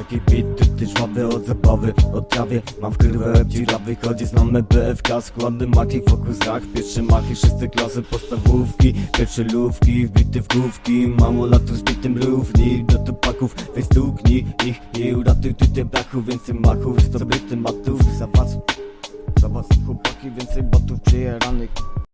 Taki bit, ty, ty żwawy od zabawy Od trawie, mam w krywę dziurawy Chodzi znamy BFK, składy maki Fokus rak, pierwsze maki, Wszyscy klasy postawówki, pierwsze lówki Wbity w główki, mało latu z bitym równi Do tupaków, weź stuknij ich I uratuj ty te brachu, więcej machów Zdobyty matów, za was Za was chłopaki, więcej botów przyjeranych.